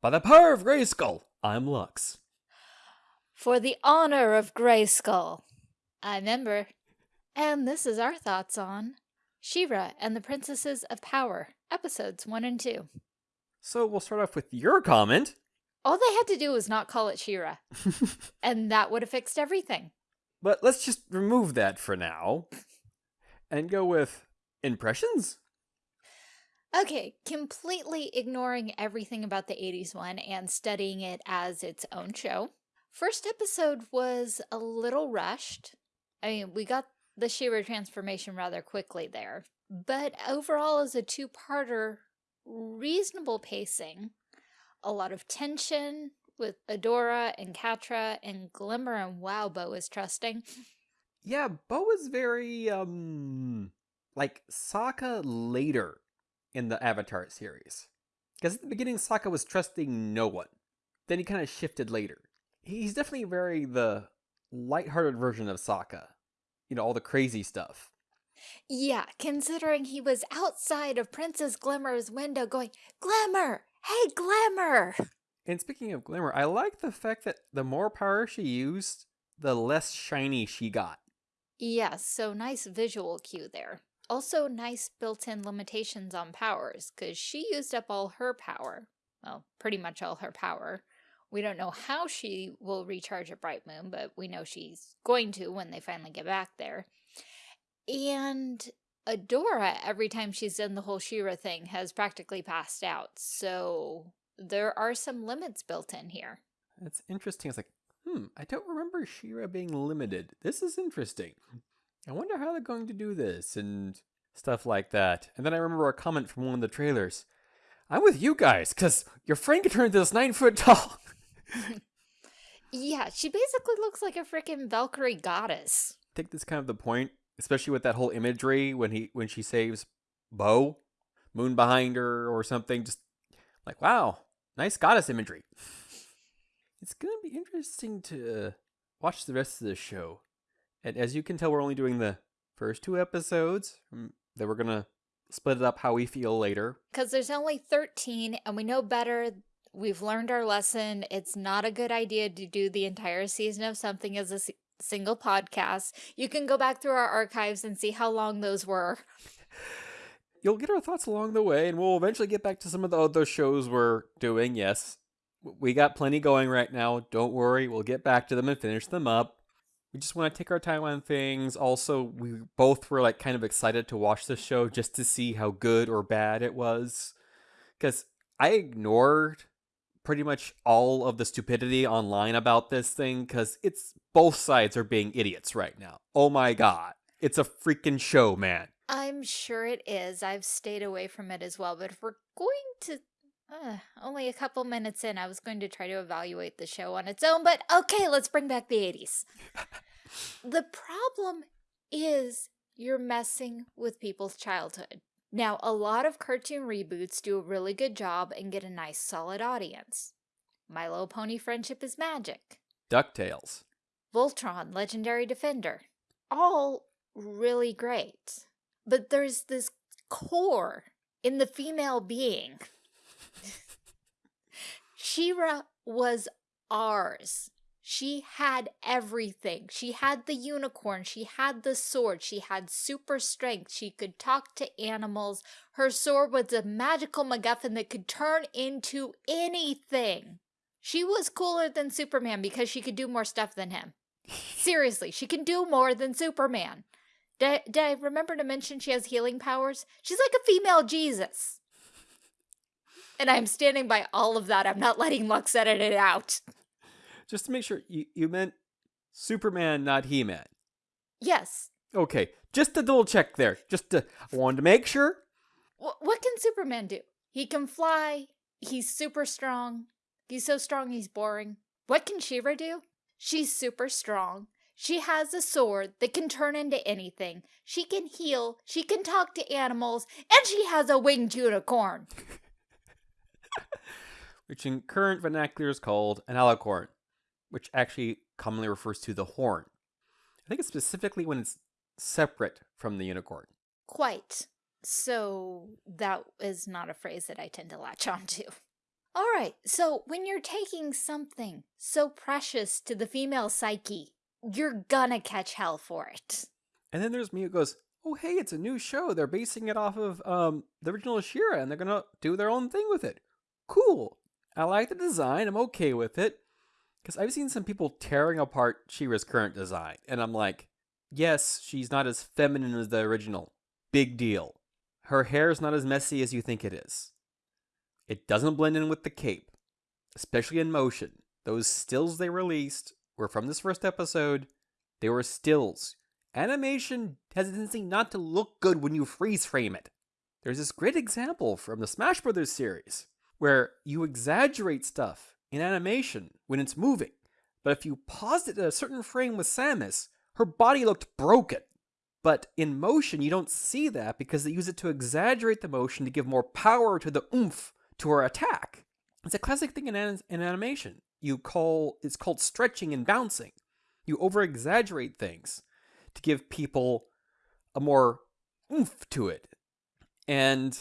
By the power of Grayskull, I'm Lux. For the honor of Grayskull, I'm Ember. And this is our thoughts on She-Ra and the Princesses of Power, episodes 1 and 2. So we'll start off with your comment. All they had to do was not call it She-Ra, and that would have fixed everything. But let's just remove that for now and go with impressions. Okay, completely ignoring everything about the 80s one and studying it as its own show. First episode was a little rushed. I mean, we got the She-Ra transformation rather quickly there. But overall, as a two-parter, reasonable pacing. A lot of tension with Adora and Catra and Glimmer and wow, Bow is trusting. Yeah, Bow is very, um, like Sokka later in the Avatar series. Because at the beginning, Sokka was trusting no one. Then he kind of shifted later. He's definitely very the lighthearted version of Sokka. You know, all the crazy stuff. Yeah, considering he was outside of Princess Glimmer's window going, Glimmer! Hey, Glimmer! And speaking of Glimmer, I like the fact that the more power she used, the less shiny she got. Yes, so nice visual cue there. Also nice built-in limitations on powers, because she used up all her power. Well, pretty much all her power. We don't know how she will recharge at Bright Moon, but we know she's going to when they finally get back there. And Adora, every time she's done the whole She-Ra thing, has practically passed out. So there are some limits built in here. It's interesting. It's like, hmm, I don't remember She-Ra being limited. This is interesting. I wonder how they're going to do this and stuff like that. And then I remember a comment from one of the trailers. I'm with you guys, because your friend can turn into this nine foot tall. yeah, she basically looks like a freaking Valkyrie goddess. I think that's kind of the point especially with that whole imagery when he when she saves Bow, moon behind her or something. Just like wow, nice goddess imagery. It's gonna be interesting to uh, watch the rest of the show, and as you can tell, we're only doing the first two episodes. Mm, then we're gonna split it up how we feel later. Because there's only 13, and we know better we've learned our lesson. It's not a good idea to do the entire season of something as a single podcast. You can go back through our archives and see how long those were. You'll get our thoughts along the way, and we'll eventually get back to some of the other shows we're doing. Yes, we got plenty going right now. Don't worry, we'll get back to them and finish them up. We just want to take our time on things. Also, we both were like kind of excited to watch the show just to see how good or bad it was. Because I ignored pretty much all of the stupidity online about this thing because it's both sides are being idiots right now. Oh my god. It's a freaking show, man. I'm sure it is. I've stayed away from it as well, but if we're going to uh, only a couple minutes in, I was going to try to evaluate the show on its own, but okay, let's bring back the 80s. the problem is you're messing with people's childhood. Now, a lot of cartoon reboots do a really good job and get a nice solid audience. My Little Pony Friendship is Magic. DuckTales. Voltron, Legendary Defender. All really great. But there's this core in the female being. She-Ra was ours. She had everything. She had the unicorn. She had the sword. She had super strength. She could talk to animals. Her sword was a magical MacGuffin that could turn into anything. She was cooler than Superman because she could do more stuff than him. Seriously, she can do more than Superman. Did, did I remember to mention she has healing powers? She's like a female Jesus. And I'm standing by all of that. I'm not letting Lux edit it out just to make sure you, you meant Superman, not He Man. Yes. Okay, just a double check there. Just to, I wanted to make sure. W what can Superman do? He can fly. He's super strong. He's so strong he's boring. What can She-Ra do? She's super strong. She has a sword that can turn into anything. She can heal. She can talk to animals. And she has a winged unicorn. Which in current vernacular is called an alicorn which actually commonly refers to the horn. I think it's specifically when it's separate from the unicorn. Quite. So that is not a phrase that I tend to latch on to. All right, so when you're taking something so precious to the female psyche, you're gonna catch hell for it. And then there's me who goes, oh, hey, it's a new show. They're basing it off of um, the original She-Ra, and they're going to do their own thing with it. Cool. I like the design. I'm okay with it. Because I've seen some people tearing apart She-Ra's current design, and I'm like, yes, she's not as feminine as the original. Big deal. Her hair's not as messy as you think it is. It doesn't blend in with the cape, especially in motion. Those stills they released were from this first episode. They were stills. Animation has a tendency not to look good when you freeze frame it. There's this great example from the Smash Brothers series where you exaggerate stuff in animation when it's moving, but if you paused it at a certain frame with Samus, her body looked broken. But in motion, you don't see that because they use it to exaggerate the motion to give more power to the oomph to her attack. It's a classic thing in, an in animation. You call it's called stretching and bouncing. You over exaggerate things to give people a more oomph to it. And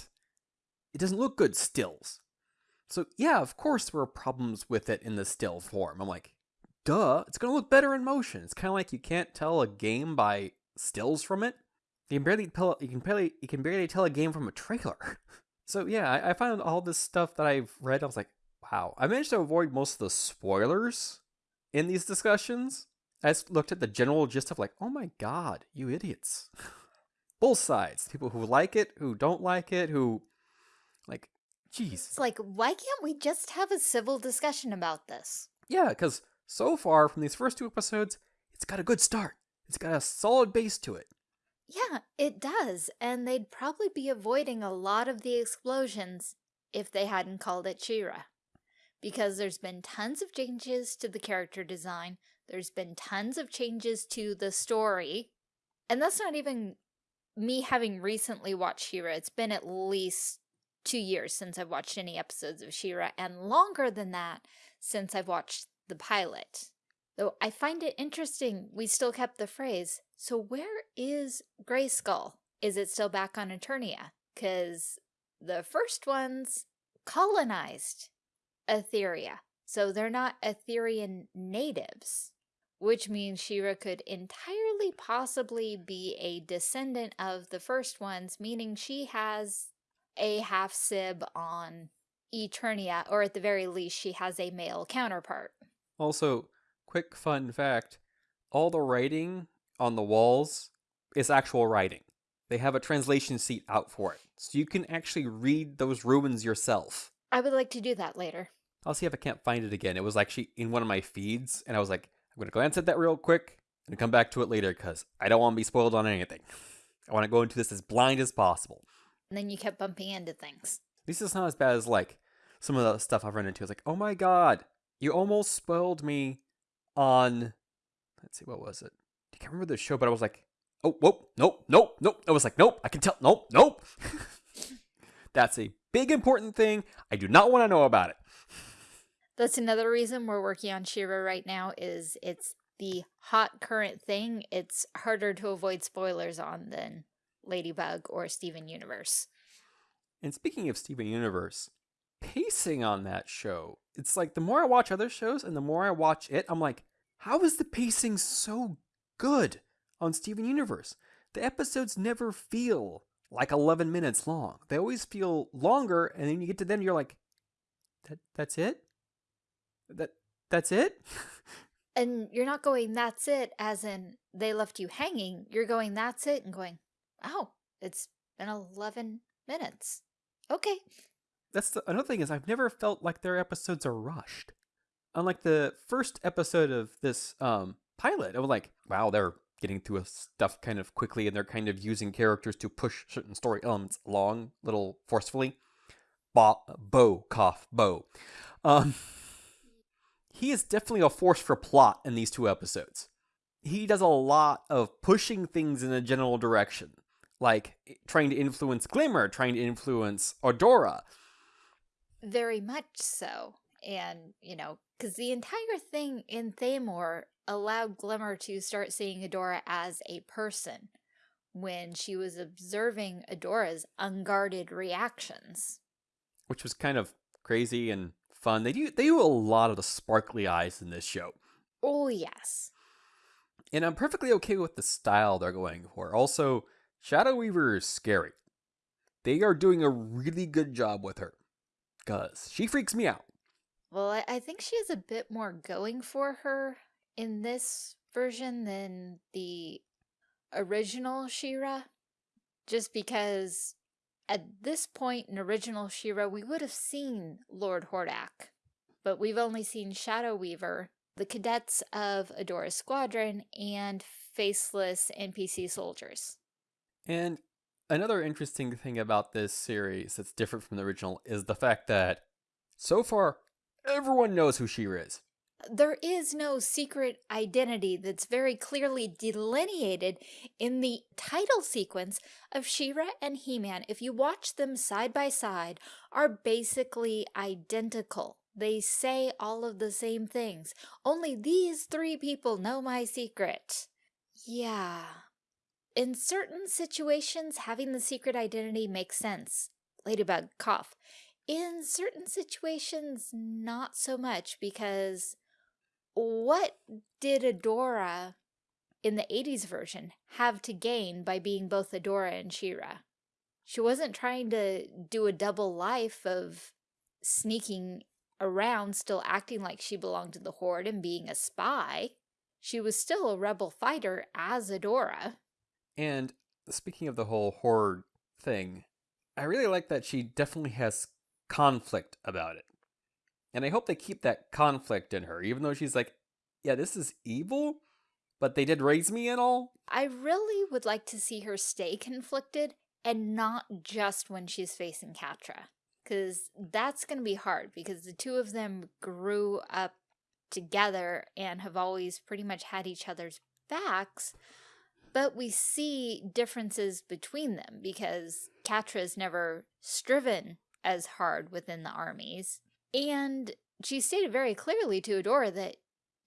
it doesn't look good stills. So yeah, of course there were problems with it in the still form. I'm like, duh, it's gonna look better in motion. It's kind of like you can't tell a game by stills from it. You can barely tell. You can barely. You can barely tell a game from a trailer. so yeah, I, I found all this stuff that I've read. I was like, wow. I managed to avoid most of the spoilers in these discussions. I just looked at the general gist of like, oh my god, you idiots. Both sides. People who like it, who don't like it, who like, jeez. It's like, why can't we just have a civil discussion about this? Yeah, because so far from these first two episodes, it's got a good start. It's got a solid base to it. Yeah, it does, and they'd probably be avoiding a lot of the explosions if they hadn't called it She-Ra. Because there's been tons of changes to the character design, there's been tons of changes to the story, and that's not even me having recently watched She-Ra. It's been at least two years since I've watched any episodes of She-Ra, and longer than that since I've watched the pilot. Though I find it interesting we still kept the phrase, so where is Grayskull? Is it still back on Eternia? Because the first ones colonized Etheria, so they're not Etherian natives, which means She-Ra could entirely possibly be a descendant of the first ones, meaning she has a half-sib on Eternia, or at the very least she has a male counterpart. Also, quick fun fact all the writing on the walls is actual writing. They have a translation seat out for it. So you can actually read those ruins yourself. I would like to do that later. I'll see if I can't find it again. It was actually in one of my feeds, and I was like, I'm going to glance at that real quick and come back to it later because I don't want to be spoiled on anything. I want to go into this as blind as possible. And then you kept bumping into things. At least it's not as bad as like some of the stuff I've run into. It's like, oh my god, you almost spoiled me on let's see what was it? I can't remember the show but i was like oh whoa nope nope nope. I was like nope i can tell nope nope. That's a big important thing. I do not want to know about it. That's another reason we're working on She-Ra right now is it's the hot current thing. It's harder to avoid spoilers on than ladybug or steven universe and speaking of steven universe pacing on that show it's like the more I watch other shows and the more I watch it, I'm like, how is the pacing so good on Steven Universe? The episodes never feel like 11 minutes long. They always feel longer, and then you get to them, you're like, that that's it? That that's it? and you're not going, that's it, as in they left you hanging. You're going, that's it, and going, oh, it's been 11 minutes. Okay, that's the, another thing is I've never felt like their episodes are rushed. Unlike the first episode of this um, pilot, I was like, wow, they're getting through stuff kind of quickly and they're kind of using characters to push certain story elements along a little forcefully. Bo, Bow, cough, Bow. Um, he is definitely a force for plot in these two episodes. He does a lot of pushing things in a general direction, like trying to influence Glimmer, trying to influence Adora, very much so. And, you know, because the entire thing in Thaymor allowed Glimmer to start seeing Adora as a person when she was observing Adora's unguarded reactions. Which was kind of crazy and fun. They do they do a lot of the sparkly eyes in this show. Oh, yes. And I'm perfectly okay with the style they're going for. Also, Shadow Weaver is scary. They are doing a really good job with her. Cause she freaks me out. Well, I, think she has a bit more going for her in this version than the original She-Ra. Just because at this point in original She-Ra, we would have seen Lord Hordak. But we've only seen Shadow Weaver, the cadets of Adora's squadron, and faceless NPC soldiers. And another interesting thing about this series that's different from the original is the fact that so far everyone knows who She-Ra is. There is no secret identity that's very clearly delineated in the title sequence of She-Ra and He-Man. If you watch them side by side, are basically identical. They say all of the same things. Only these three people know my secret. Yeah. In certain situations, having the secret identity makes sense. Ladybug, cough. In certain situations, not so much because what did Adora in the 80s version have to gain by being both Adora and She-Ra? She wasn't trying to do a double life of sneaking around, still acting like she belonged to the Horde and being a spy. She was still a rebel fighter as Adora. And speaking of the whole Horde thing, I really like that she definitely has conflict about it. And I hope they keep that conflict in her, even though she's like, yeah, this is evil, but they did raise me and all. I really would like to see her stay conflicted and not just when she's facing Catra. Because that's going to be hard because the two of them grew up together and have always pretty much had each other's backs. But we see differences between them because Catra's never striven as hard within the armies. And she stated very clearly to Adora that,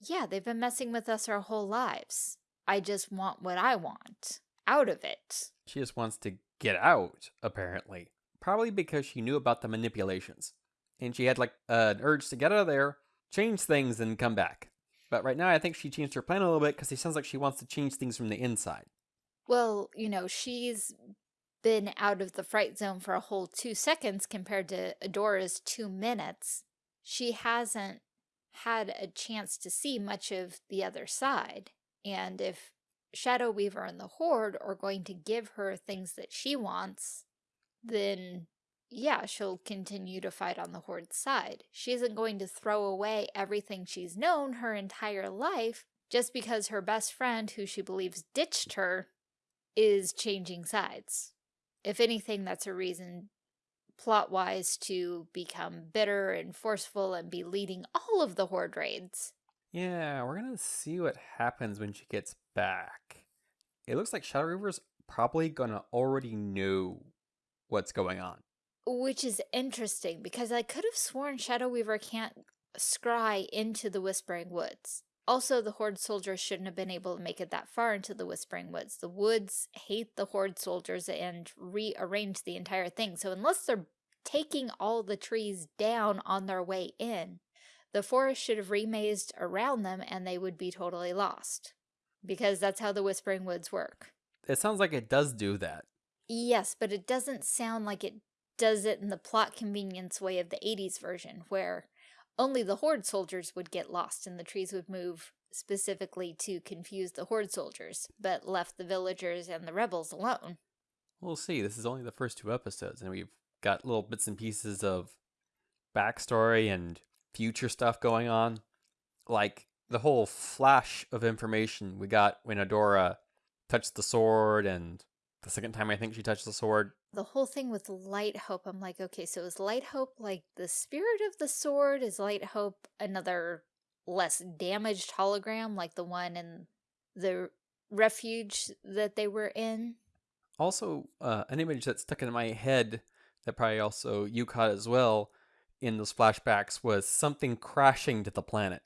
yeah, they've been messing with us our whole lives. I just want what I want out of it. She just wants to get out, apparently. Probably because she knew about the manipulations. And she had like an urge to get out of there, change things, and come back. But right now, I think she changed her plan a little bit because it sounds like she wants to change things from the inside. Well, you know, she's been out of the fright zone for a whole two seconds compared to Adora's two minutes, she hasn't had a chance to see much of the other side. And if Shadow Weaver and the Horde are going to give her things that she wants, then yeah, she'll continue to fight on the Horde's side. She isn't going to throw away everything she's known her entire life just because her best friend, who she believes ditched her, is changing sides if anything, that's a reason plot-wise to become bitter and forceful and be leading all of the Horde raids. Yeah, we're gonna see what happens when she gets back. It looks like Shadow Weaver's probably gonna already know what's going on. Which is interesting, because I could have sworn Shadow Weaver can't scry into the Whispering Woods. Also, the Horde soldiers shouldn't have been able to make it that far into the Whispering Woods. The woods hate the Horde soldiers and rearrange the entire thing. So unless they're taking all the trees down on their way in, the forest should have remazed around them and they would be totally lost. Because that's how the Whispering Woods work. It sounds like it does do that. Yes, but it doesn't sound like it does it in the plot convenience way of the 80s version, where only the Horde soldiers would get lost and the trees would move specifically to confuse the Horde soldiers, but left the villagers and the rebels alone. We'll see. This is only the first two episodes, and we've got little bits and pieces of backstory and future stuff going on. Like the whole flash of information we got when Adora touched the sword, and the second time I think she touched the sword, the whole thing with Light Hope, I'm like, okay, so is Light Hope like the spirit of the sword? Is Light Hope another less damaged hologram like the one in the refuge that they were in? Also, uh, an image that stuck in my head that probably also you caught as well in those flashbacks was something crashing to the planet.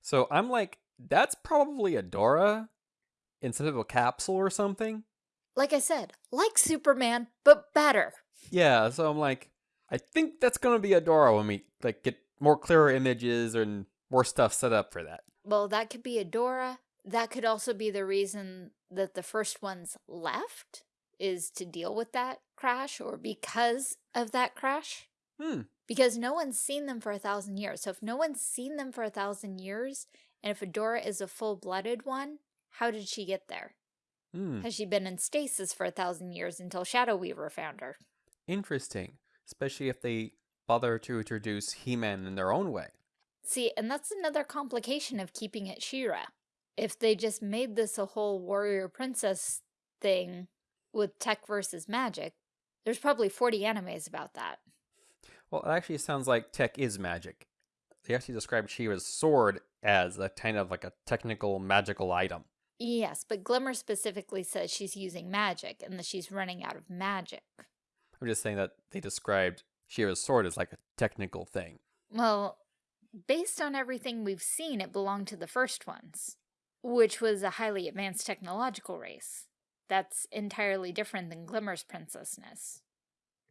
So I'm like, that's probably Adora instead of a capsule or something like I said, like Superman, but better. Yeah, so I'm like, I think that's gonna be Adora when we like get more clearer images and more stuff set up for that. Well, that could be Adora. That could also be the reason that the first ones left is to deal with that crash or because of that crash. Hmm. Because no one's seen them for a thousand years. So if no one's seen them for a thousand years, and if Adora is a full-blooded one, how did she get there? Hmm. Has she been in stasis for a thousand years until Shadow Weaver found her? Interesting. Especially if they bother to introduce He-Man in their own way. See, and that's another complication of keeping it She-Ra. If they just made this a whole warrior princess thing with tech versus magic, there's probably 40 animes about that. Well, it actually sounds like tech is magic. They actually described She-Ra's sword as a kind of like a technical magical item. Yes, but Glimmer specifically says she's using magic and that she's running out of magic. I'm just saying that they described She-Ra's sword as like a technical thing. Well, based on everything we've seen, it belonged to the first ones, which was a highly advanced technological race. That's entirely different than Glimmer's princessness.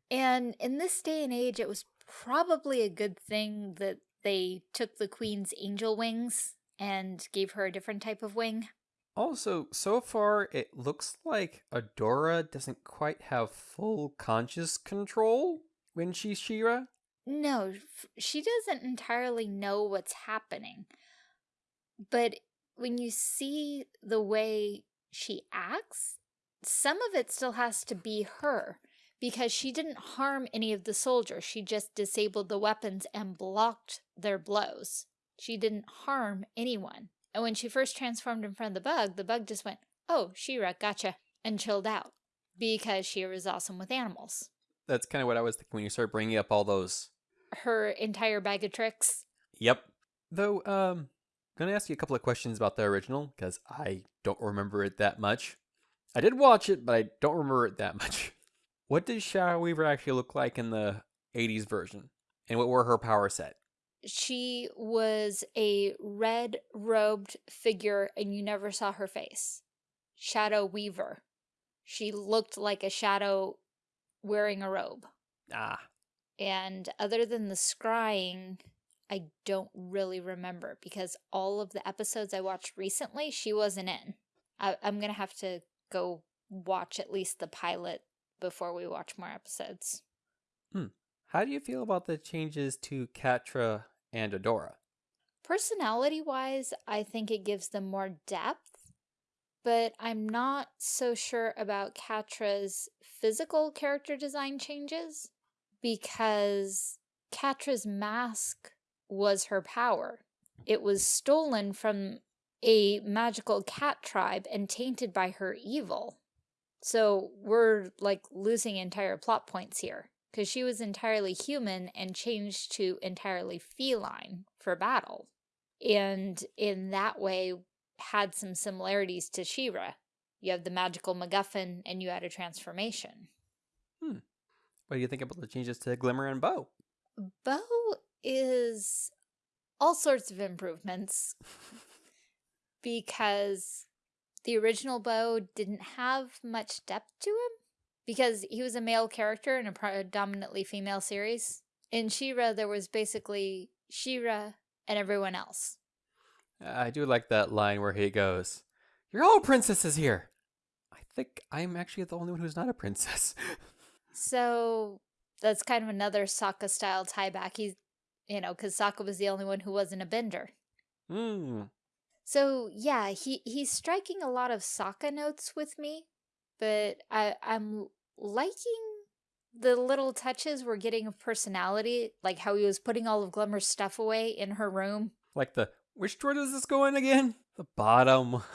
And in this day and age, it was probably a good thing that they took the queen's angel wings and gave her a different type of wing. Also, so far, it looks like Adora doesn't quite have full conscious control when she's She-Ra. No, she doesn't entirely know what's happening. But when you see the way she acts, some of it still has to be her because she didn't harm any of the soldiers. She just disabled the weapons and blocked their blows. She didn't harm anyone. And when she first transformed in front of the bug, the bug just went, Oh, She-Ra, gotcha, and chilled out because She-Ra is awesome with animals. That's kind of what I was thinking when you started bringing up all those. Her entire bag of tricks. Yep. Though, um, gonna ask you a couple of questions about the original because I don't remember it that much. I did watch it, but I don't remember it that much. What did Shadow Weaver actually look like in the 80s version? And what were her power set? She was a red robed figure and you never saw her face. Shadow Weaver. She looked like a shadow wearing a robe. Ah, And other than the scrying, I don't really remember because all of the episodes I watched recently, she wasn't in. I, I'm going to have to go watch at least the pilot before we watch more episodes. Hmm. how do you feel about the changes to Catra and Adora? Personality wise, I think it gives them more depth, but I'm not so sure about Catra's physical character design changes because Catra's mask was her power. It was stolen from a magical cat tribe and tainted by her evil. So we're like losing entire plot points here because she was entirely human and changed to entirely feline for battle. And in that way, had some similarities to She-Ra. You have the magical MacGuffin and you had a transformation. Hmm. What do you think about the changes to Glimmer and Bow? Bo is all sorts of improvements because the original Bow didn't have much depth to him because he was a male character in a predominantly female series. In She-Ra, there was basically She-Ra and everyone else. I do like that line where he goes, You're all princesses here! I think I'm actually the only one who's not a princess. So that's kind of another Sokka style tie back. He's, you know, because Sokka was the only one who wasn't a bender. Hmm. So yeah, he he's striking a lot of Sokka notes with me, but I I'm liking the little touches we're getting of personality, like how he was putting all of Glimmer's stuff away in her room. Like the, which drawer does this go in again? The bottom.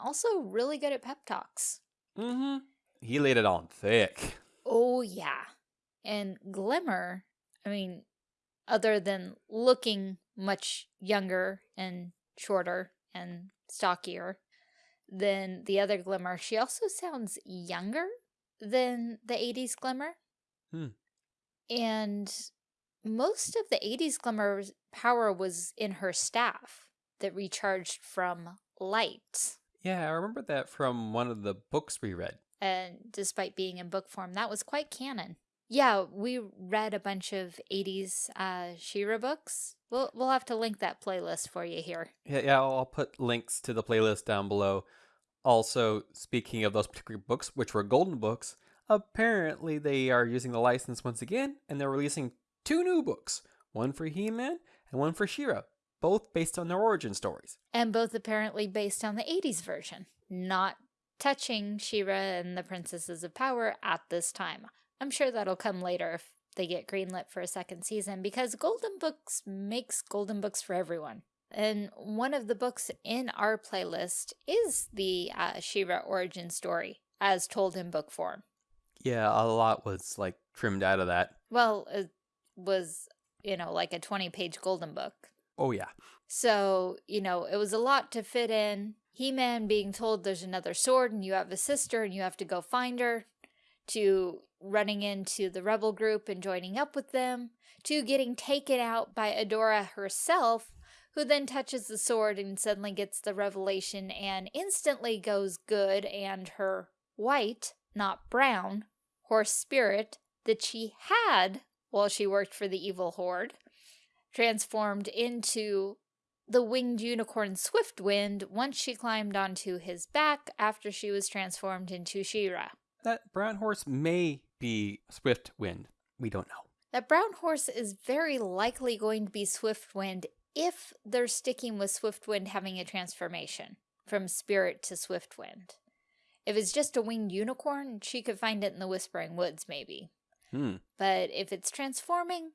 Also really good at pep talks. Mm-hmm. He laid it on thick. Oh yeah. And Glimmer, I mean, other than looking much younger and shorter and stockier than the other Glimmer, she also sounds younger than the 80s Glimmer. Hmm. And most of the 80s Glimmer's power was in her staff that recharged from light. Yeah, I remember that from one of the books we read. And despite being in book form, that was quite canon. Yeah, we read a bunch of 80s uh, She-Ra books. We'll, we'll have to link that playlist for you here. Yeah, yeah, I'll put links to the playlist down below. Also, speaking of those particular books, which were golden books, apparently they are using the license once again, and they're releasing two new books one for He Man and one for She-Ra, both based on their origin stories. And both apparently based on the 80s version, not touching She-Ra and the Princesses of Power at this time. I'm sure that'll come later if they get greenlit for a second season because Golden Books makes Golden Books for everyone. And one of the books in our playlist is the uh, She-Ra origin story as told in book form. Yeah, a lot was like trimmed out of that. Well, it was, you know, like a 20 page Golden Book. Oh, yeah. So, you know, it was a lot to fit in. He Man being told there's another sword and you have a sister and you have to go find her, to running into the rebel group and joining up with them, to getting taken out by Adora herself, who then touches the sword and suddenly gets the revelation and instantly goes good and her white, not brown, horse spirit that she had while she worked for the evil horde, transformed into the winged unicorn Swiftwind once she climbed onto his back after she was transformed into She-Ra. That brown horse may be Swiftwind. We don't know. That brown horse is very likely going to be Swiftwind if they're sticking with Swiftwind having a transformation from spirit to Swiftwind. If it's just a winged unicorn, she could find it in the Whispering Woods, maybe. Hmm. But if it's transforming,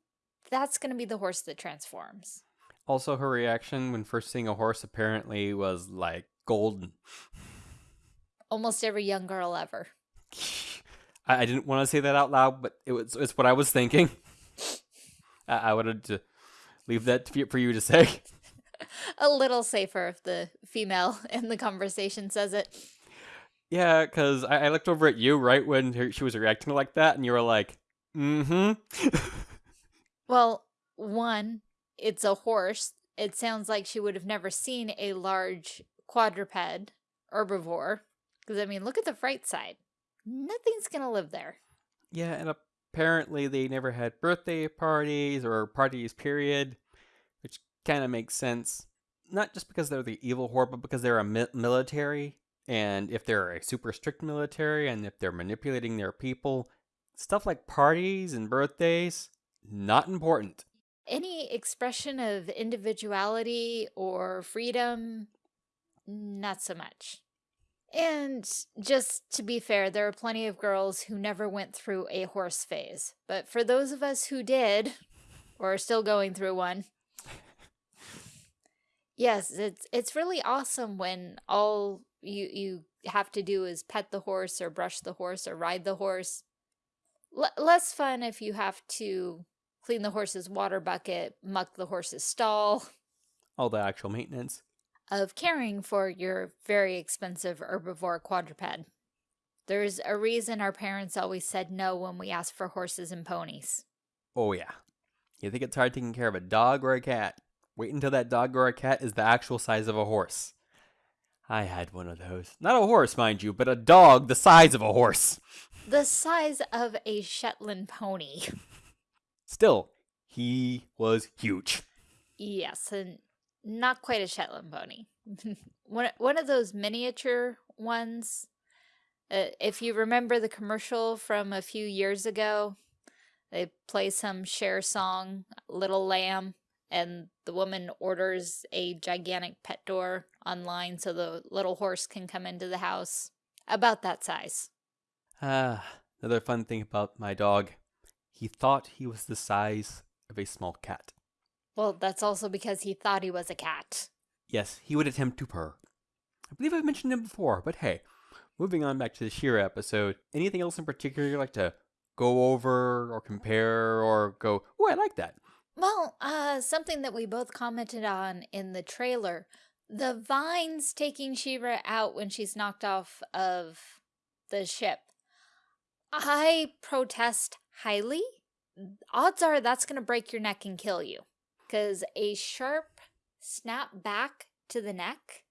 that's going to be the horse that transforms. Also, her reaction when first seeing a horse apparently was like golden. Almost every young girl ever. I, I didn't want to say that out loud, but it was it's what I was thinking. I, I wanted to leave that for you to say. a little safer if the female in the conversation says it. Yeah, because I, I, looked over at you right when her, she was reacting like that, and you were like, mm hmm. well, one, it's a horse. It sounds like she would have never seen a large quadruped herbivore. Because, I mean, look at the fright side. Nothing's going to live there. Yeah, and apparently they never had birthday parties or parties, period, which kind of makes sense. Not just because they're the evil horde, but because they're a mi military. And if they're a super strict military and if they're manipulating their people, stuff like parties and birthdays, not important. Any expression of individuality or freedom, not so much. And just to be fair, there are plenty of girls who never went through a horse phase. But for those of us who did, or are still going through one, yes, it's it's really awesome when all you you have to do is pet the horse or brush the horse or ride the horse. L less fun if you have to clean the horse's water bucket, muck the horse's stall. All the actual maintenance of caring for your very expensive herbivore quadruped. There's a reason our parents always said no when we asked for horses and ponies. Oh, yeah. You think it's hard taking care of a dog or a cat? Wait until that dog or a cat is the actual size of a horse. I had one of those. Not a horse, mind you, but a dog the size of a horse. The size of a Shetland pony. Still, he was huge. Yes, and not quite a Shetland pony. one, one of those miniature ones. Uh, if you remember the commercial from a few years ago, they play some share song, Little Lamb, and the woman orders a gigantic pet door online so the little horse can come into the house. About that size. Ah, another fun thing about my dog. He thought he was the size of a small cat. Well, that's also because he thought he was a cat. Yes, he would attempt to purr. I believe I've mentioned him before, but hey, moving on back to the She-Ra episode, anything else in particular you'd like to go over or compare or go, oh, I like that? Well, uh, something that we both commented on in the trailer, the vines taking She-Ra out when she's knocked off of the ship. I protest highly. Odds are that's going to break your neck and kill you because a sharp snap back to the neck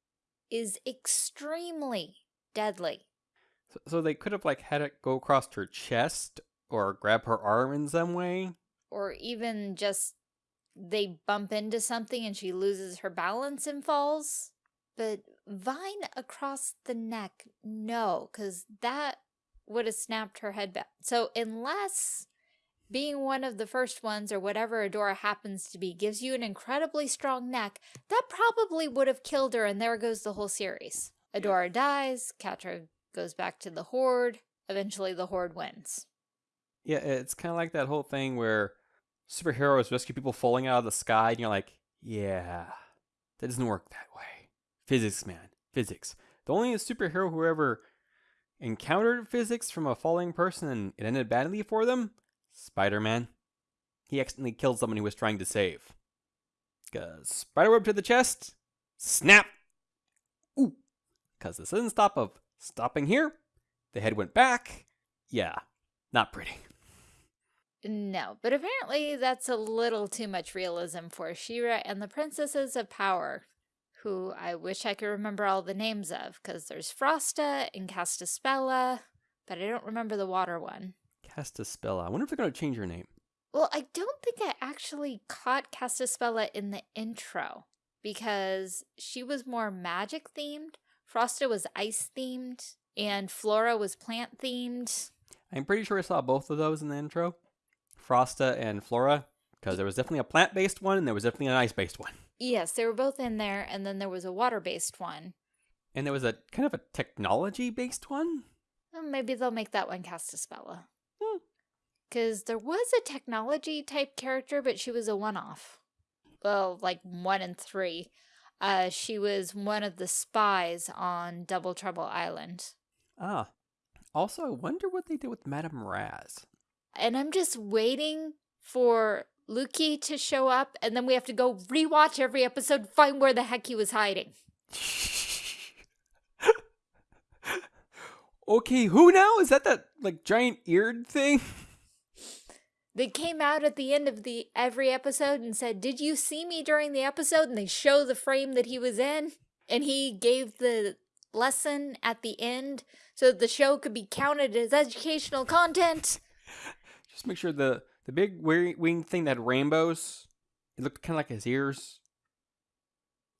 is extremely deadly. So, so they could have like had it go across her chest or grab her arm in some way. Or even just they bump into something and she loses her balance and falls. But vine across the neck, no, because that would have snapped her head back. So unless being one of the first ones or whatever Adora happens to be gives you an incredibly strong neck, that probably would have killed her and there goes the whole series. Adora dies, Catra goes back to the Horde, eventually the Horde wins. Yeah, it's kind of like that whole thing where superheroes rescue people falling out of the sky and you're like, yeah, that doesn't work that way. Physics, man, physics. The only superhero who ever encountered physics from a falling person and it ended badly for them Spider Man. He accidentally killed someone he was trying to save. Spiderweb to the chest, snap! Ooh! Cause this sudden stop of stopping here, the head went back. Yeah, not pretty. No, but apparently that's a little too much realism for She-Ra and the Princesses of Power, who I wish I could remember all the names of, because there's Frosta and Castaspella, but I don't remember the water one. Castaspella. I wonder if they're going to change her name. Well, I don't think I actually caught Castaspella in the intro because she was more magic themed. Frosta was ice themed and Flora was plant themed. I'm pretty sure I saw both of those in the intro. Frosta and Flora, because there was definitely a plant-based one and there was definitely an ice-based one. Yes, they were both in there, and then there was a water-based one. And there was a kind of a technology-based one? Well, maybe they'll make that one Castaspella because there was a technology type character, but she was a one-off. Well, like one in three. Uh, she was one of the spies on Double Trouble Island. Ah. Also, I wonder what they did with Madame Raz. And I'm just waiting for Loo-Kee to show up, and then we have to go rewatch every episode, find where the heck he was hiding. okay, who now? Is that that, like, giant eared thing? They came out at the end of the every episode and said, "Did you see me during the episode?" And they show the frame that he was in, and he gave the lesson at the end so the show could be counted as educational content. Just make sure the the big wing thing that rainbows. It looked kind of like his ears.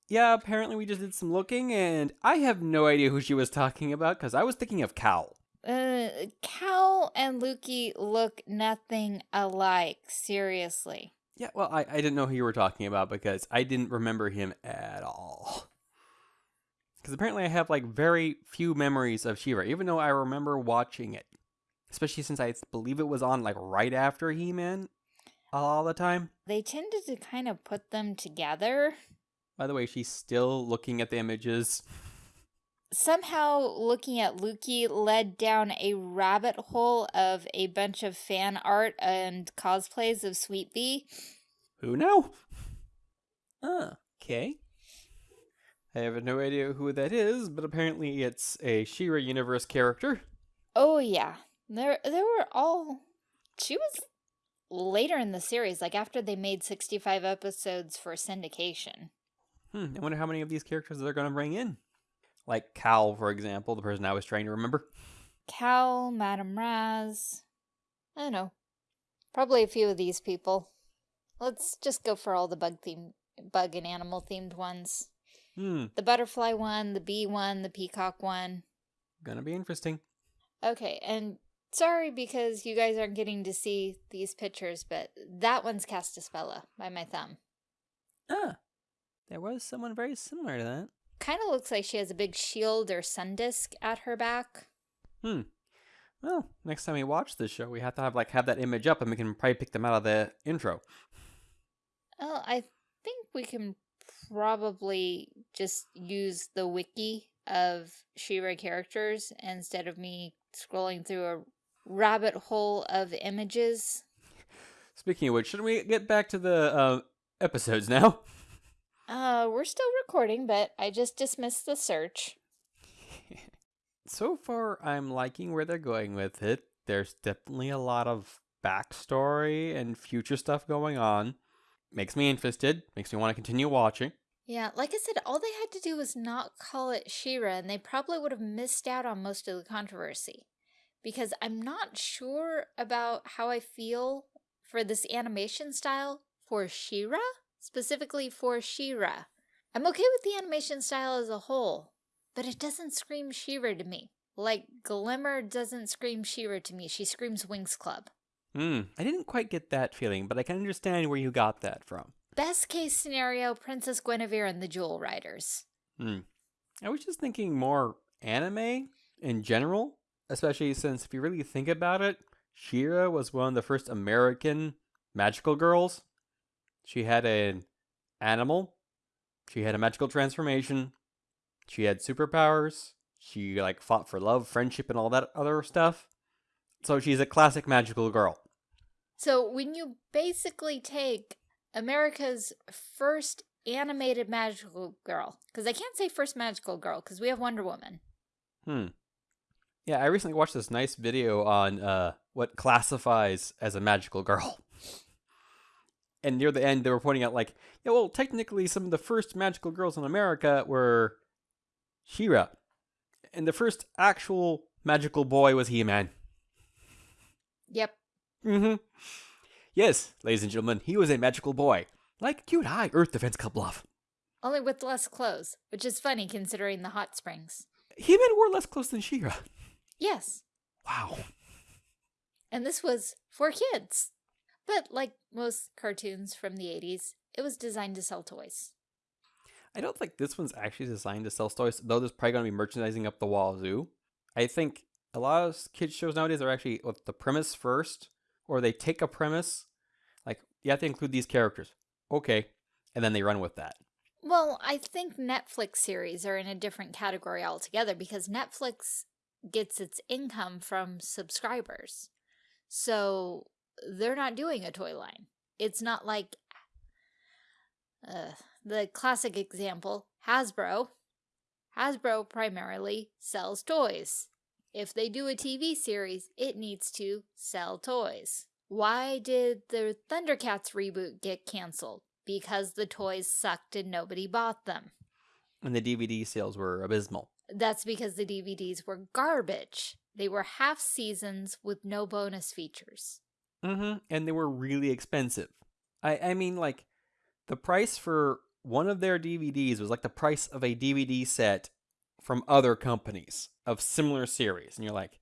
Yeah, apparently we just did some looking, and I have no idea who she was talking about because I was thinking of Cal. Uh, Cal and Loo-Kee look nothing alike, seriously. Yeah, well, I, I didn't know who you were talking about because I didn't remember him at all. Because apparently I have like very few memories of She-Ra, even though I remember watching it. Especially since I believe it was on like right after He-Man all the time. They tended to kind of put them together. By the way, she's still looking at the images somehow looking at Loo-Kee led down a rabbit hole of a bunch of fan art and cosplays of Sweet Bee. Who know? Ah, okay. I have no idea who that is, but apparently it's a She-Ra universe character. Oh yeah. There there were all she was later in the series, like after they made 65 episodes for syndication. Hmm, I wonder how many of these characters they're going to bring in. Like Cal, for example, the person I was trying to remember. Cal, Madame Raz. I don't know. Probably a few of these people. Let's just go for all the bug theme, bug and animal themed ones. Hmm. The butterfly one, the bee one, the peacock one. Gonna be interesting. Okay, and sorry because you guys aren't getting to see these pictures, but that one's Castaspella by my thumb. Ah, there was someone very similar to that. Kind of looks like she has a big shield or sun disk at her back. Hmm. Well, next time we watch this show, we have to have like have that image up, and we can probably pick them out of the intro. Oh, I think we can probably just use the wiki of She-Ra characters instead of me scrolling through a rabbit hole of images. Speaking of which, should we get back to the uh, episodes now? Uh, we're still recording, but I just dismissed the search. so far, I'm liking where they're going with it. There's definitely a lot of backstory and future stuff going on. Makes me interested, makes me want to continue watching. Yeah, like I said, all they had to do was not call it She-Ra, and they probably would have missed out on most of the controversy. because I'm not sure about how I feel for this animation style for She-Ra, specifically for She-Ra. I'm okay with the animation style as a whole, but it doesn't scream She-Ra to me. Like, Glimmer doesn't scream She-Ra to me, she screams Winx Club. Hmm, I didn't quite get that feeling, but I can understand where you got that from. Best case scenario, Princess Guinevere and the Jewel Riders. Hmm. I was just thinking more anime in general, especially since if you really think about it, She-Ra was one of the first American magical girls. She had an animal, she had a magical transformation, she had superpowers, she like fought for love, friendship, and all that other stuff. So she's a classic magical girl. So when you basically take America's first animated magical girl, because I can't say first magical girl because we have Wonder Woman. Hmm. Yeah, I recently watched this nice video on uh, what classifies as a magical girl. And near the end, they were pointing out, like, yeah, well, technically, some of the first magical girls in America were She-Ra. And the first actual magical boy was He-Man. Yep. Mm-hmm. Yes, ladies and gentlemen, he was a magical boy. Like cute high Earth Defense Club love. Only with less clothes, which is funny considering the hot springs. He-Man wore less clothes than She-Ra. Yes. Wow. And this was for kids. But like most cartoons from the 80s, it was designed to sell toys. I don't think this one's actually designed to sell toys, though there's probably going to be merchandising up the wazoo. I think a lot of kids shows nowadays are actually with the premise first, or they take a premise, like you have to include these characters, okay, and then they run with that. Well, I think Netflix series are in a different category altogether because Netflix gets its income from subscribers. So they're not doing a toy line. It's not like uh, the classic example, Hasbro. Hasbro primarily sells toys. If they do a TV series, it needs to sell toys. Why did the Thundercats reboot get canceled? Because the toys sucked and nobody bought them. And the DVD sales were abysmal. That's because the DVDs were garbage. They were half seasons with no bonus features. Mm-hmm. And they were really expensive. I, I mean, like, the price for one of their DVDs was like the price of a DVD set from other companies of similar series. And you're like,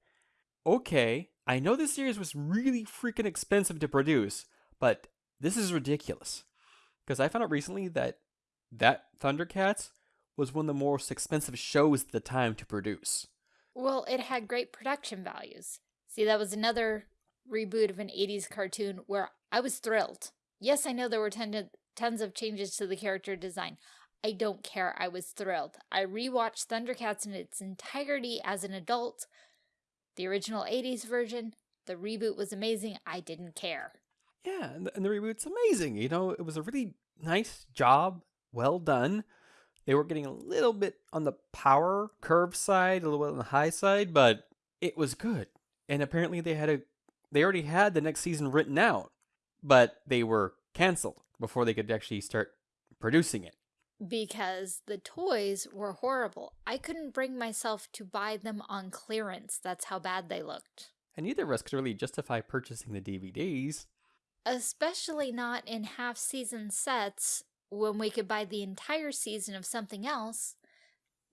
okay, I know this series was really freaking expensive to produce, but this is ridiculous. Because I found out recently that that Thundercats was one of the most expensive shows at the time to produce. Well, it had great production values. See, that was another reboot of an 80s cartoon where I was thrilled. Yes, I know there were ton tons of changes to the character design. I don't care. I was thrilled. I rewatched Thundercats in its entirety as an adult. The original 80s version, the reboot was amazing. I didn't care. Yeah, and the, and the reboot's amazing. You know, it was a really nice job, well done. They were getting a little bit on the power curve side, a little bit on the high side, but it was good. And apparently they had a they already had the next season written out, but they were canceled before they could actually start producing it. Because the toys were horrible. I couldn't bring myself to buy them on clearance. That's how bad they looked. And neither of us could really justify purchasing the DVDs. Especially not in half-season sets when we could buy the entire season of something else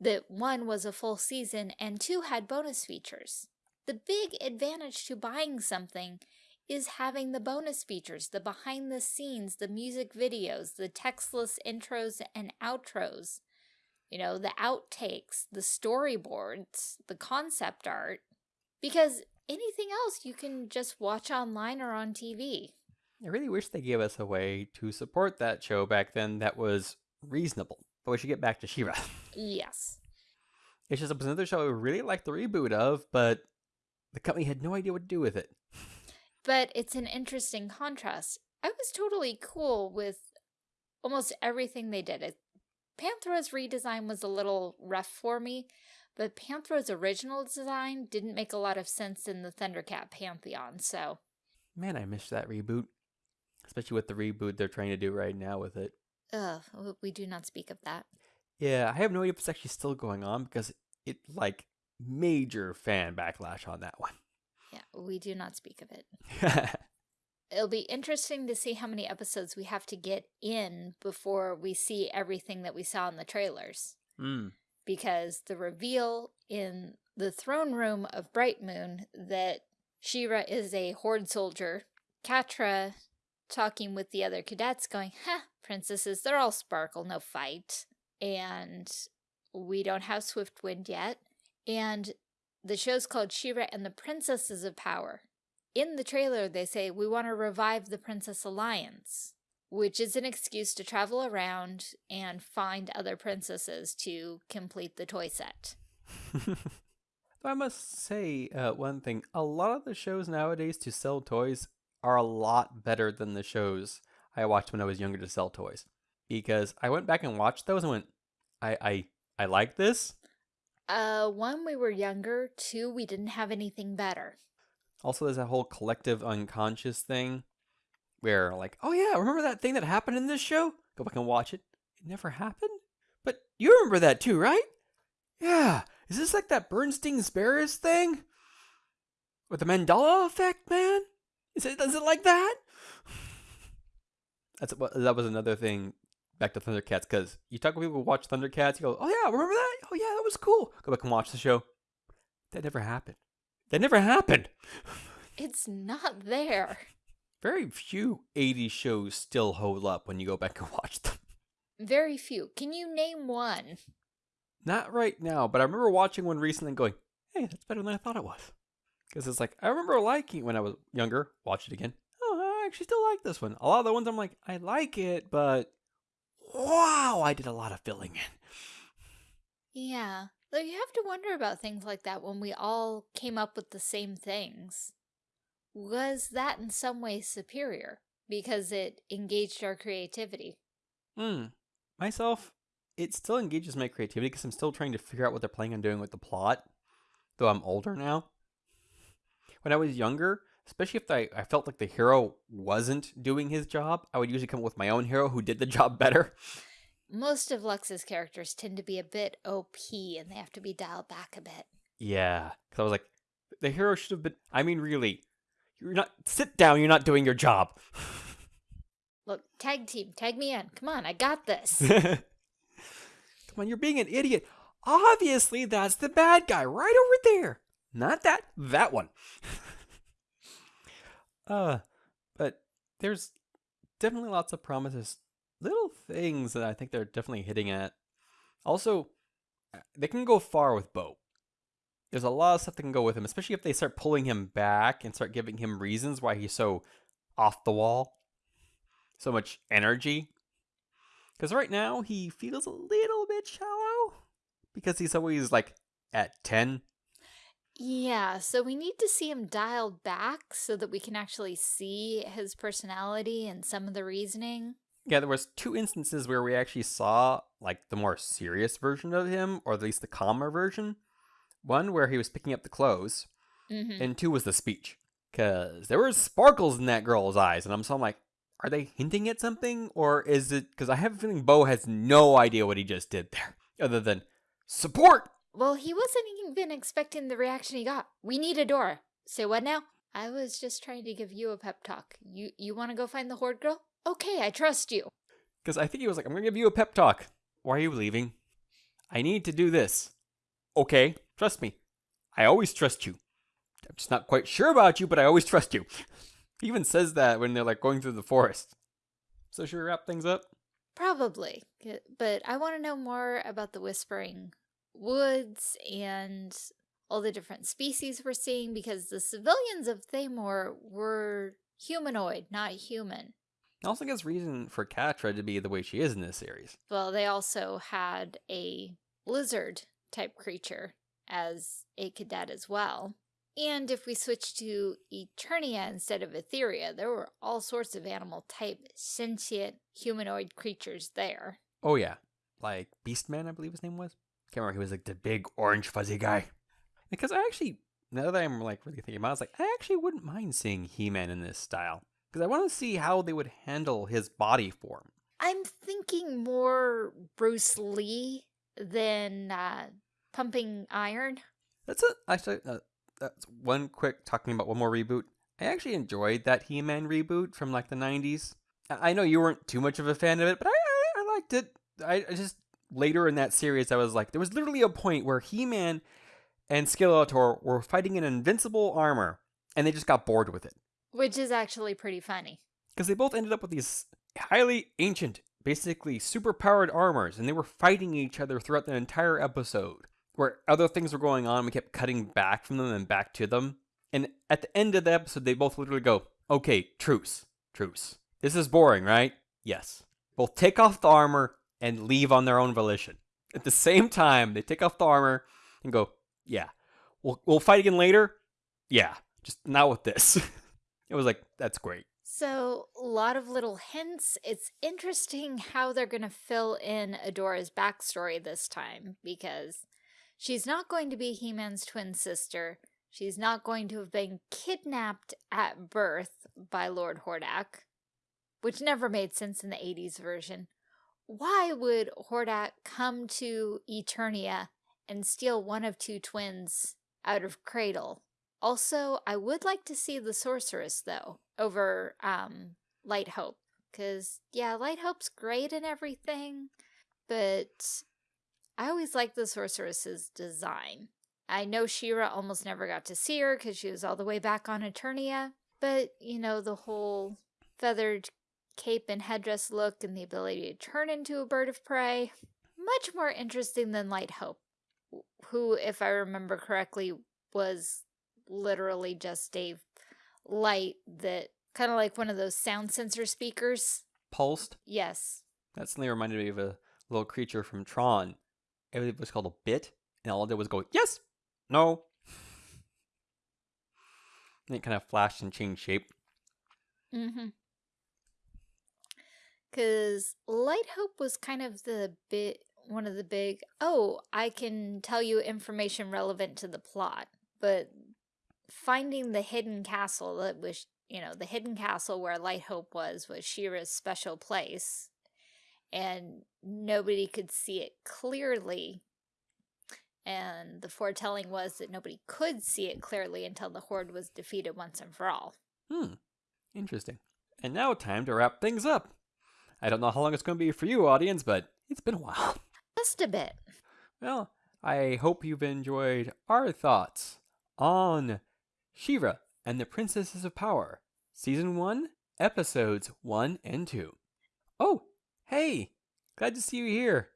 that one was a full season and two had bonus features. The big advantage to buying something is having the bonus features, the behind the scenes, the music videos, the textless intros and outros, you know, the outtakes, the storyboards, the concept art, because anything else you can just watch online or on TV. I really wish they gave us a way to support that show back then that was reasonable. But we should get back to She-Ra. Yes. It's just another show I really liked the reboot of, but the company had no idea what to do with it. But it's an interesting contrast. I was totally cool with almost everything they did. It, Panthro's redesign was a little rough for me, but Panthro's original design didn't make a lot of sense in the Thundercat pantheon, so... Man, I missed that reboot. Especially with the reboot they're trying to do right now with it. Ugh, we do not speak of that. Yeah, I have no idea if it's actually still going on because it, like, major fan backlash on that one. Yeah, we do not speak of it. It'll be interesting to see how many episodes we have to get in before we see everything that we saw in the trailers. mm. Because the reveal in the throne room of Bright Moon that She-Ra is a horde soldier, Catra talking with the other cadets going, huh, princesses, they're all sparkle, no fight. And we don't have Swiftwind yet. And the show's called She-Ra and the Princesses of Power. In the trailer, they say, we want to revive the Princess Alliance, which is an excuse to travel around and find other princesses to complete the toy set. I must say uh, one thing. A lot of the shows nowadays to sell toys are a lot better than the shows I watched when I was younger to sell toys. Because I went back and watched those and went, I I, I like this. Uh, one, we were younger. Two, we didn't have anything better. Also, there's that whole collective unconscious thing where, like, oh yeah, remember that thing that happened in this show? Go back and watch it. It never happened? But you remember that too, right? Yeah. Is this like that Bernstein Sparrows thing? With the Mandela effect, man? Is it, is it like that? That's that was another thing back to Thundercats because you talk to people who watch Thundercats, you go, oh yeah, remember that? Oh yeah, that was cool. Go back and watch the show. That never happened. That never happened. It's not there. Very few 80s shows still hold up when you go back and watch them. Very few. Can you name one? Not right now, but I remember watching one recently and going, hey, that's better than I thought it was. Because it's like, I remember liking when I was younger, watch it again. Oh, I actually still like this one. A lot of the ones I'm like, I like it, but wow, I did a lot of filling in. Yeah. Though you have to wonder about things like that when we all came up with the same things. Was that in some way superior? Because it engaged our creativity. Hmm. Myself, it still engages my creativity because I'm still trying to figure out what they're planning on doing with the plot, though I'm older now. When I was younger, especially if I, I felt like the hero wasn't doing his job, I would usually come up with my own hero who did the job better. Most of Lux's characters tend to be a bit OP and they have to be dialed back a bit. Yeah, because I was like, the hero should have been. I mean, really, you're not. Sit down. You're not doing your job. Look, tag team, tag me in. Come on, I got this. Come on, you're being an idiot. Obviously, that's the bad guy right over there. Not that, that one. uh, but there's definitely lots of promises, little things that I think they're definitely hitting at. Also, uh, they can go far with Bow. There's a lot of stuff that can go with him, especially if they start pulling him back and start giving him reasons why he's so off the wall, so much energy. Because right now he feels a little bit shallow because he's always like at 10. Yeah, so we need to see him dialed back so that we can actually see his personality and some of the reasoning. Yeah, there was two instances where we actually saw like the more serious version of him, or at least the calmer version. One where he was picking up the clothes, Mm-hmm. and two was the speech. Cause there were sparkles in that girl's eyes, and I'm so I'm like, are they hinting at something, or is it? Because I have a feeling Bow has no idea what he just did there, other than support. Well, he wasn't even expecting the reaction he got. We need a door. Say what now? I was just trying to give you a pep talk. You you want to go find the horde girl? Okay, I trust you. Because I think he was like, I'm gonna give you a pep talk. Why are you leaving? I need to do this. Okay, trust me. I always trust you. I'm just not quite sure about you, but I always trust you. He even says that when they're like going through the forest. So should we wrap things up? Probably. But I want to know more about the Whispering Woods and all the different species we're seeing because the civilians of Thaymor were humanoid, not human. I also guess reason for Catra to be the way she is in this series. Well, they also had a lizard type creature as a cadet as well. And if we switch to Eternia instead of Etheria, there were all sorts of animal type sentient humanoid creatures there. Oh yeah, like Beastman, I believe his name was. Can't remember. He was like the big orange fuzzy guy. Because I actually, now that I'm like really thinking about, it, I was like, I actually wouldn't mind seeing He-Man in this style because I want to see how they would handle his body form. I'm thinking more Bruce Lee than uh, pumping iron. That's a actually uh, that's one quick talking about one more reboot. I actually enjoyed that He-Man reboot from like the 90s. I know you weren't too much of a fan of it, but I, I, I liked it. I, I just later in that series, I was like, there was literally a point where He-Man and Skeletor were fighting in invincible armor, and they just got bored with it. Which is actually pretty funny. Because they both ended up with these highly ancient, basically super-powered armors, and they were fighting each other throughout the entire episode. Where other things were going on, we kept cutting back from them and back to them. And at the end of the episode, they both literally go, okay, truce, truce. This is boring, right? Yes. Both take off the armor and leave on their own volition. At the same time, they take off the armor and go, yeah, we'll, we'll fight again later. Yeah, just not with this. it was like, that's great. So, a lot of little hints. It's interesting how they're going to fill in Adora's backstory this time because she's not going to be He-Man's twin sister. She's not going to have been kidnapped at birth by Lord Hordak, which never made sense in the 80s version. Why would Hordak come to Eternia and steal one of two twins out of Cradle? Also, I would like to see the Sorceress, though, over um, Light Hope. Because, yeah, Light Hope's great and everything, but I always liked the Sorceress's design. I know She-Ra almost never got to see her because she was all the way back on Eternia, but, you know, the whole feathered cape and headdress look and the ability to turn into a bird of prey, much more interesting than Light Hope, who, if I remember correctly, was literally just a light that kind of like one of those sound sensor speakers. Pulsed? Yes. That suddenly reminded me of a little creature from Tron. It was called a bit, and all it did was go, yes, no. And it kind of flashed and changed shape. Mm-hmm. Because Light Hope was kind of the bit, one of the big, oh, I can tell you information relevant to the plot. But finding the hidden castle that was, you know, the hidden castle where Light Hope was, was She-Ra's special place. And nobody could see it clearly and the foretelling was that nobody could see it clearly until the Horde was defeated once and for all. Hmm, interesting. And now time to wrap things up. I don't know how long it's going to be for you, audience, but it's been a while. Just a bit. Well, I hope you've enjoyed our thoughts on She-Ra and the Princesses of Power, Season 1, Episodes 1 and 2. Oh, hey, glad to see you here.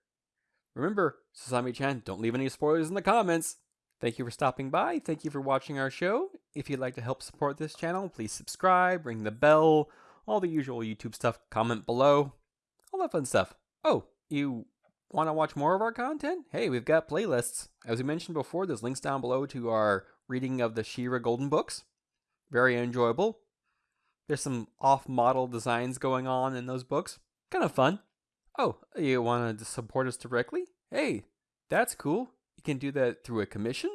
Remember, Sasami-chan, don't leave any spoilers in the comments. Thank you for stopping by. Thank you for watching our show. If you'd like to help support this channel, please subscribe, ring the bell, all the usual YouTube stuff, comment below, all that fun stuff. Oh, you want to watch more of our content? Hey, we've got playlists. As we mentioned before, there's links down below to our reading of the She-Ra Golden Books. Very enjoyable. There's some off-model designs going on in those books. Kind of fun. Oh, you want to support us directly? Hey, that's cool. You can do that through a commission.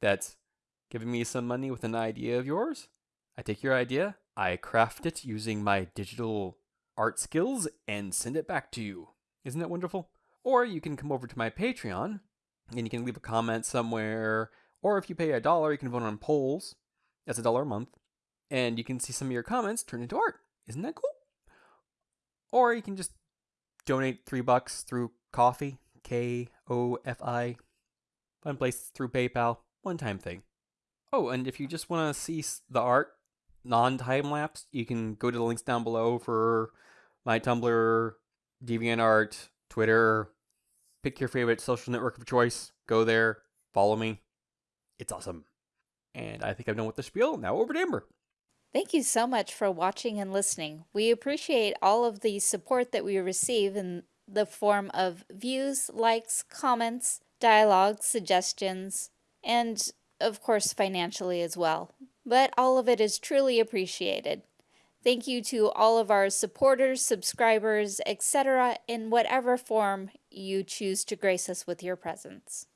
That's giving me some money with an idea of yours. I take your idea, I craft it using my digital art skills, and send it back to you. Isn't that wonderful? Or you can come over to my Patreon, and you can leave a comment somewhere. Or if you pay a dollar, you can vote on polls. That's a dollar a month. And you can see some of your comments turned into art. Isn't that cool? Or you can just donate three bucks through Ko-fi, K O F I. Fun place through PayPal, one time thing. Oh, and if you just want to see the art, non time lapse, you can go to the links down below for my Tumblr, DeviantArt, Twitter. Pick your favorite social network of choice. Go there, follow me. It's awesome. And I think I've done with the spiel. Now over to Amber. Thank you so much for watching and listening. We appreciate all of the support that we receive in the form of views, likes, comments, dialogue, suggestions, and of course financially as well. But all of it is truly appreciated. Thank you to all of our supporters, subscribers, etc. in whatever form you choose to grace us with your presence.